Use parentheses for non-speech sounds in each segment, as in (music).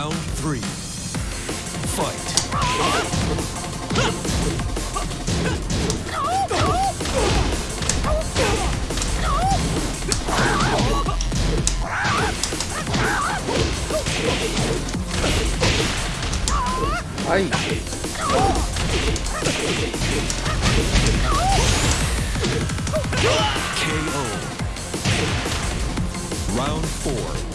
Round three. Fight. 아이 KO. Round four.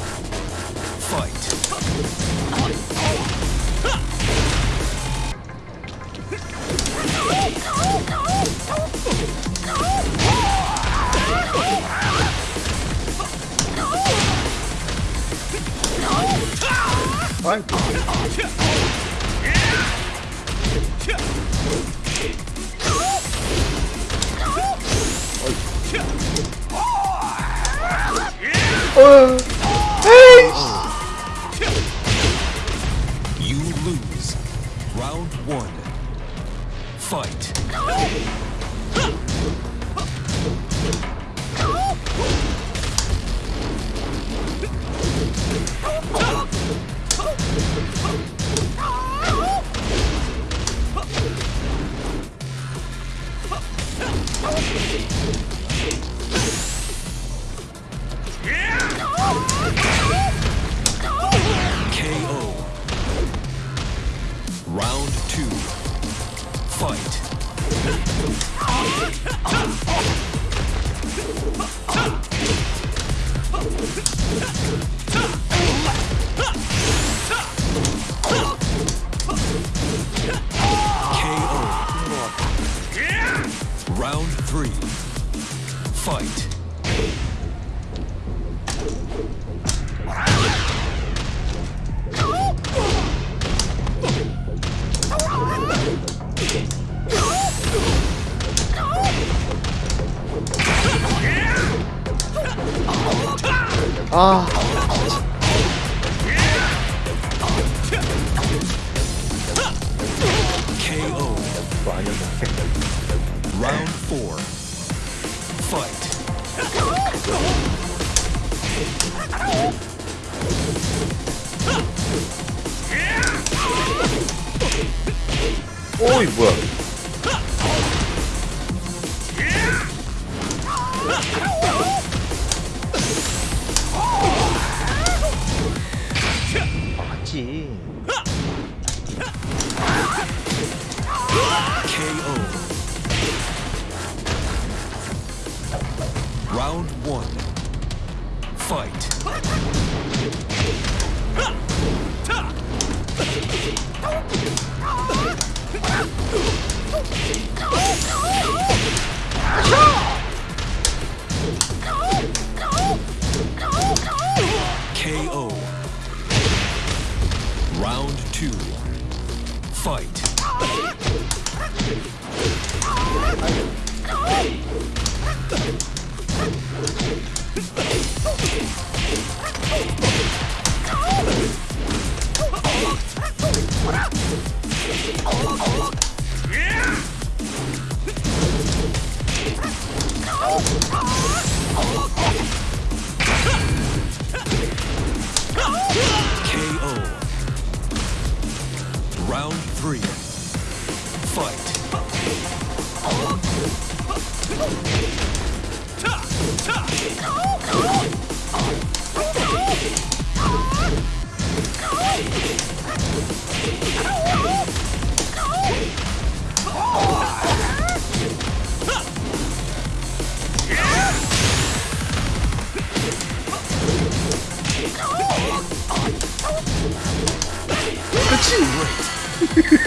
Oh. 아이 아. 라운드 4 파이트 오이 뭐야 맞지 KO. Round one. Fight. Fight.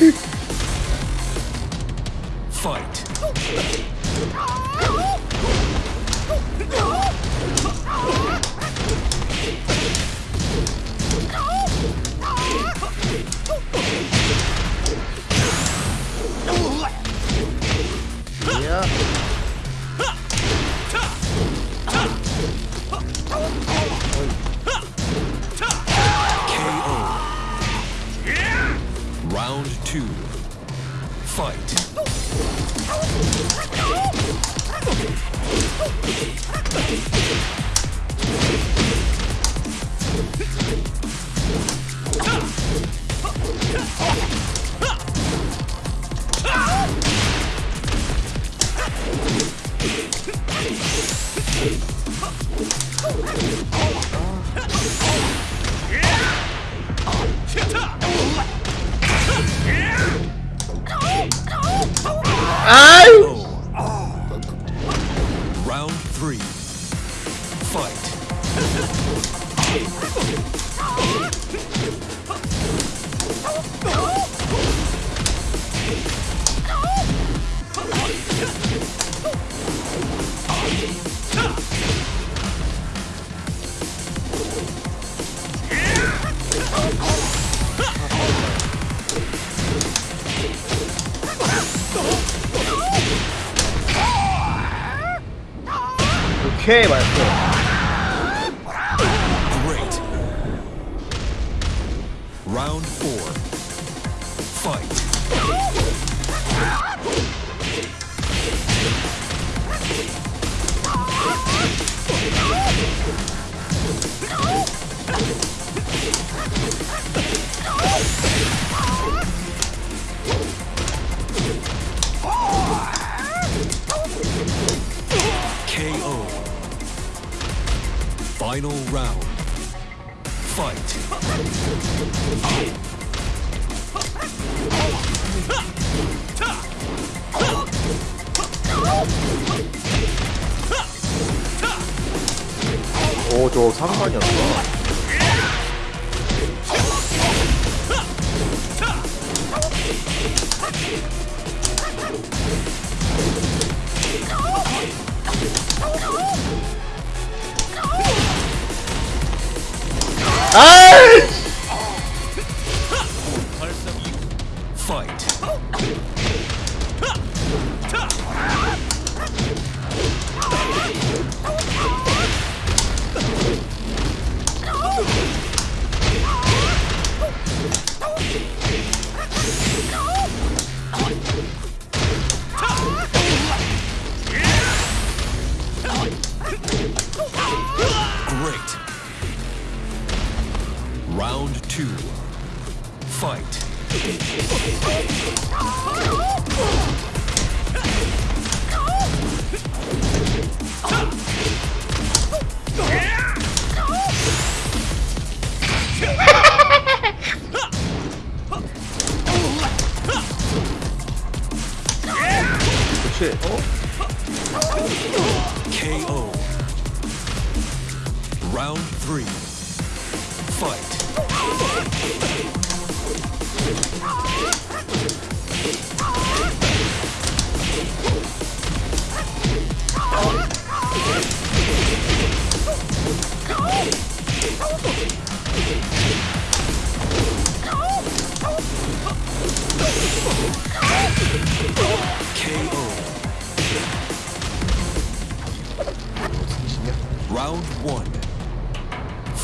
Fight. (laughs) Okay, my friend. Great. Round four. Fight. Final round. Fight. 오, 저 상관이었어. 아이! Great. Round two. Fight. 그치?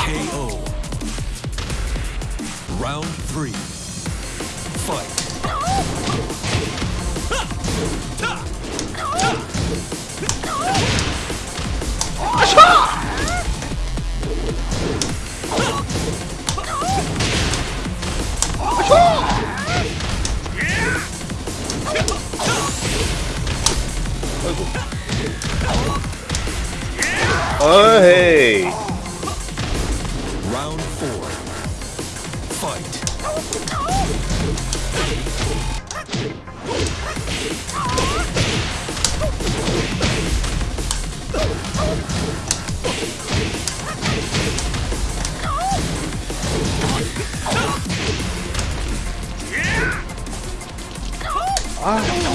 KO. Round three. Fight. Oh, hey. Round four. Fight. Ah.